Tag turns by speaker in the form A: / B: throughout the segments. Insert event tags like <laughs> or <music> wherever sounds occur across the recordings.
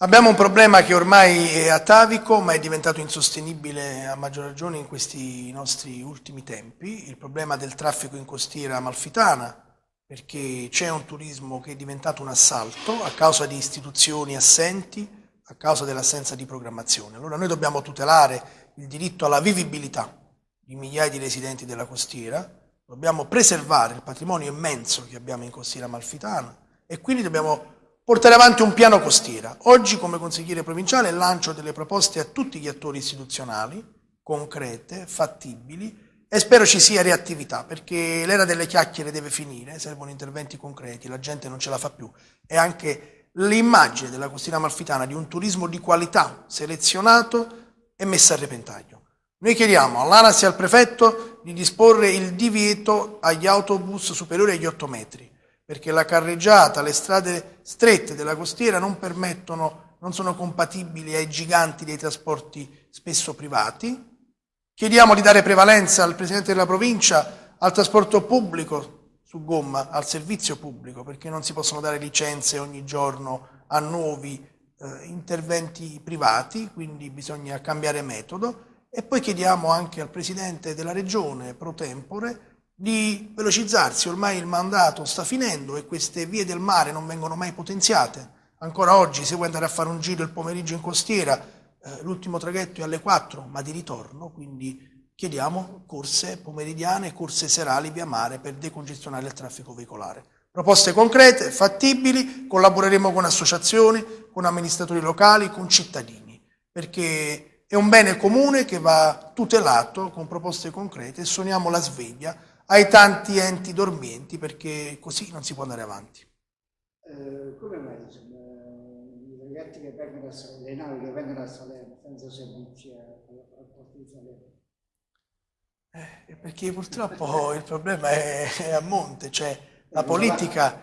A: Abbiamo un problema che ormai è atavico, ma è diventato insostenibile a maggior ragione in questi nostri ultimi tempi, il problema del traffico in costiera amalfitana, perché c'è un turismo che è diventato un assalto a causa di istituzioni assenti, a causa dell'assenza di programmazione. Allora noi dobbiamo tutelare il diritto alla vivibilità di migliaia di residenti della costiera, dobbiamo preservare il patrimonio immenso che abbiamo in costiera amalfitana e quindi dobbiamo portare avanti un piano costiera. Oggi come consigliere provinciale lancio delle proposte a tutti gli attori istituzionali, concrete, fattibili, e spero ci sia reattività, perché l'era delle chiacchiere deve finire, servono interventi concreti, la gente non ce la fa più. E anche l'immagine della costiera amalfitana di un turismo di qualità, selezionato, è messa a repentaglio. Noi chiediamo all'ANAS e al prefetto di disporre il divieto agli autobus superiori agli 8 metri, perché la carreggiata, le strade strette della costiera non permettono, non sono compatibili ai giganti dei trasporti spesso privati. Chiediamo di dare prevalenza al Presidente della provincia al trasporto pubblico su gomma, al servizio pubblico, perché non si possono dare licenze ogni giorno a nuovi eh, interventi privati, quindi bisogna cambiare metodo. E poi chiediamo anche al Presidente della Regione pro tempore di velocizzarsi, ormai il mandato sta finendo e queste vie del mare non vengono mai potenziate. Ancora oggi se vuoi andare a fare un giro il pomeriggio in costiera, eh, l'ultimo traghetto è alle 4, ma di ritorno, quindi chiediamo corse pomeridiane, corse serali via mare per decongestionare il traffico veicolare. Proposte concrete, fattibili, collaboreremo con associazioni, con amministratori locali, con cittadini, perché è un bene comune che va tutelato con proposte concrete e suoniamo la sveglia ai tanti enti dormienti perché così non si può andare avanti.
B: Eh, come mai insomma, i ragazzi che vengono a Salerno, le navi che vengono a Salerno senza servizi al porto di Salerno?
A: Eh, perché purtroppo <laughs> il problema è, è a monte, cioè la politica,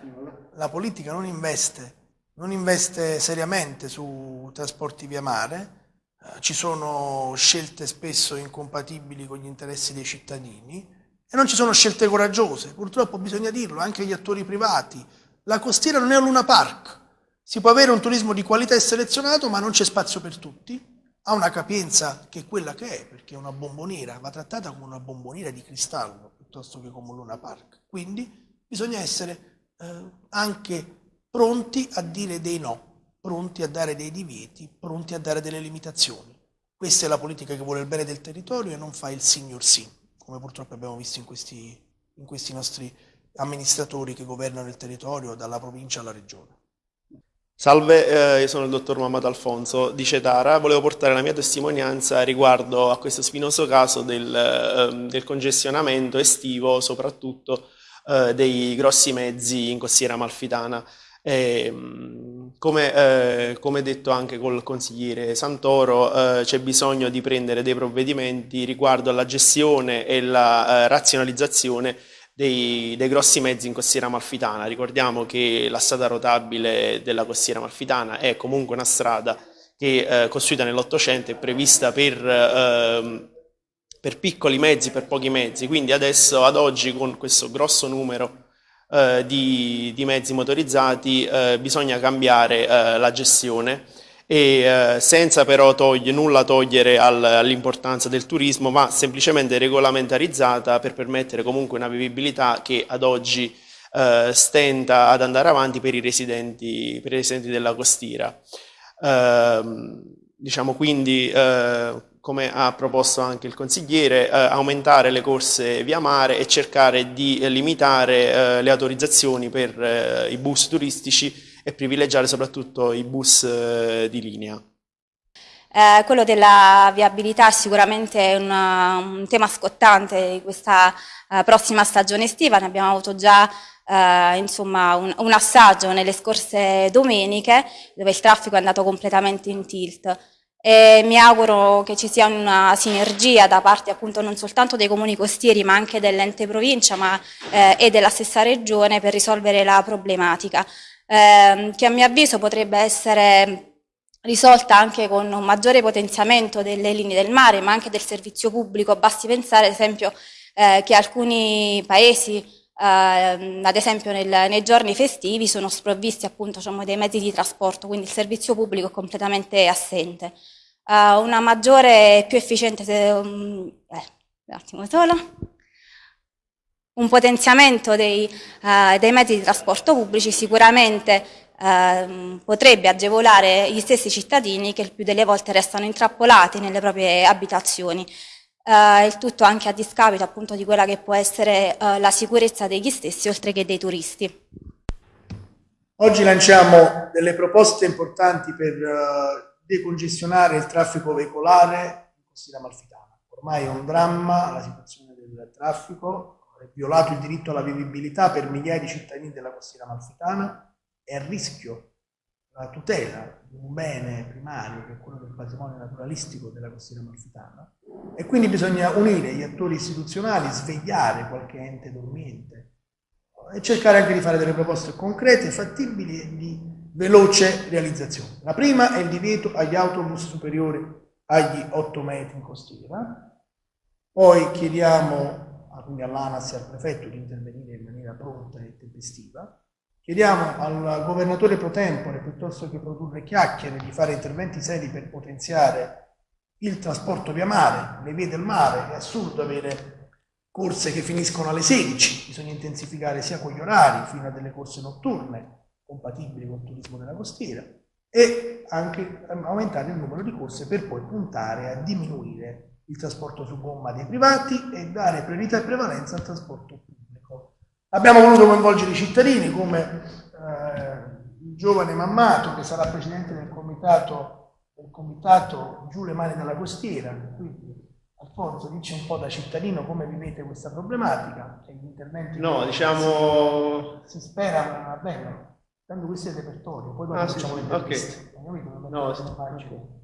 A: la politica non investe, non investe seriamente su trasporti via mare, eh, ci sono scelte spesso incompatibili con gli interessi dei cittadini, non ci sono scelte coraggiose, purtroppo bisogna dirlo, anche gli attori privati. La costiera non è un Luna Park, si può avere un turismo di qualità e selezionato ma non c'è spazio per tutti, ha una capienza che è quella che è, perché è una bomboniera, va trattata come una bomboniera di cristallo piuttosto che come un Luna Park. Quindi bisogna essere eh, anche pronti a dire dei no, pronti a dare dei divieti, pronti a dare delle limitazioni. Questa è la politica che vuole il bene del territorio e non fa il signor sì come purtroppo abbiamo visto in questi, in questi nostri amministratori che governano il territorio dalla provincia alla regione.
C: Salve, eh, io sono il dottor Mamad Alfonso di Cetara, volevo portare la mia testimonianza riguardo a questo spinoso caso del, eh, del congestionamento estivo, soprattutto eh, dei grossi mezzi in costiera amalfitana. E, ehm, come, eh, come, detto anche col consigliere Santoro, eh, c'è bisogno di prendere dei provvedimenti riguardo alla gestione e la eh, razionalizzazione dei, dei, grossi mezzi in costiera amalfitana. Ricordiamo che la strada rotabile della costiera amalfitana è comunque una strada che eh, costruita nell'Ottocento è prevista per, ehm, per piccoli mezzi, per pochi mezzi, quindi adesso ad oggi con questo grosso numero eh, di, di, mezzi motorizzati eh, bisogna cambiare eh, la gestione e eh, senza però togli, nulla togliere al, all'importanza del turismo ma semplicemente regolamentarizzata per permettere comunque una vivibilità che ad oggi eh, stenta ad andare avanti per i residenti, per i residenti della costiera. Ehm, diciamo quindi come ha proposto anche il consigliere, eh, aumentare le corse via mare e cercare di eh, limitare eh, le autorizzazioni per eh, i bus turistici e privilegiare soprattutto i bus eh, di linea.
D: Eh, quello della viabilità è sicuramente un tema scottante di questa prossima stagione estiva, ne abbiamo avuto già insomma, un, un assaggio nelle scorse domeniche dove il traffico è andato completamente in tilt e mi auguro che ci sia una sinergia da parte appunto non soltanto dei comuni costieri ma anche dell'ente provincia ma, eh, e della stessa regione per risolvere la problematica eh, che a mio avviso potrebbe essere risolta anche con un maggiore potenziamento delle linee del mare ma anche del servizio pubblico, basti pensare ad esempio eh, che alcuni paesi eh, ad esempio nel, nei giorni festivi sono sprovvisti appunto diciamo, dei mezzi di trasporto, quindi il servizio pubblico è completamente assente. Uh, una maggiore e più efficiente, um, eh, un attimo solo, un potenziamento dei, uh, dei, mezzi di trasporto pubblici sicuramente uh, potrebbe agevolare gli stessi cittadini che il più delle volte restano intrappolati nelle proprie abitazioni. Uh, il tutto anche a discapito appunto di quella che può essere la sicurezza degli stessi oltre che dei turisti.
A: Oggi lanciamo delle proposte importanti per decongestionare il traffico veicolare in Costiera Malfitana. Ormai è un dramma la situazione del traffico, è violato il diritto alla vivibilità per migliaia di cittadini della Costiera Malfitana, è a rischio la tutela di un bene primario che è quello del patrimonio naturalistico della costiera malfitana e quindi bisogna unire gli attori istituzionali, svegliare qualche ente dormiente e cercare anche di fare delle proposte concrete, fattibili e di veloce realizzazione. La prima è il divieto agli autobus superiori agli 8 metri in costiera, poi chiediamo all'ANAS e al prefetto di intervenire in maniera pronta e tempestiva, Chiediamo al governatore pro tempore, piuttosto che produrre chiacchiere, di fare interventi seri per potenziare il trasporto via mare, le vie del mare. È assurdo avere corse che finiscono alle 16, bisogna intensificare sia con gli orari, fino a delle corse notturne, compatibili con il turismo della costiera, e anche aumentare il numero di corse per poi puntare a diminuire il trasporto su gomma dei privati e dare priorità e prevalenza al trasporto pubblico. Abbiamo voluto coinvolgere i cittadini come eh, il giovane Mammato che sarà presidente del comitato, del comitato Giù le mani dalla costiera. Quindi Alfonso dice un po' da cittadino come vivete questa problematica e gli interventi
C: no, diciamo...
A: si, si spera bene. Tanto questo è il repertorio, poi ah, facciamo
C: sì, okay. No, sì.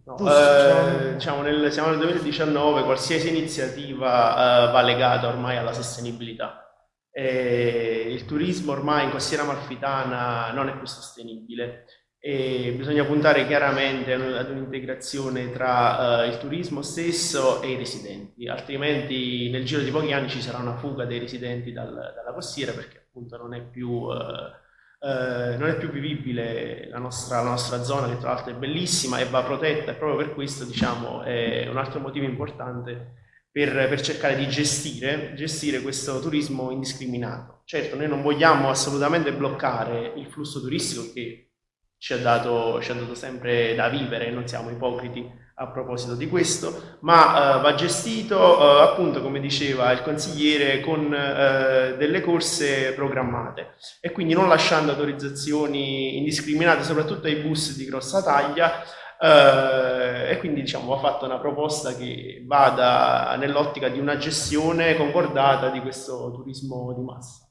C: no. Eh, diciamo nel, siamo nel 2019, qualsiasi iniziativa eh, va legata ormai alla sostenibilità eh, il turismo ormai in costiera malfitana non è più sostenibile e bisogna puntare chiaramente ad un'integrazione tra uh, il turismo stesso e i residenti, altrimenti nel giro di pochi anni ci sarà una fuga dei residenti dal, dalla costiera perché appunto non è più, uh, uh, non è più vivibile la nostra, la nostra, zona che tra l'altro è bellissima e va protetta e proprio per questo diciamo è un altro motivo importante per, per cercare di gestire, gestire questo turismo indiscriminato. Certo, noi non vogliamo assolutamente bloccare il flusso turistico che ci ha dato, ci ha dato sempre da vivere, non siamo ipocriti a proposito di questo, ma uh, va gestito uh, appunto come diceva il consigliere con uh, delle corse programmate e quindi non lasciando autorizzazioni indiscriminate soprattutto ai bus di grossa taglia eh, e quindi diciamo, va fatta una proposta che vada nell'ottica di una gestione concordata di questo turismo di massa.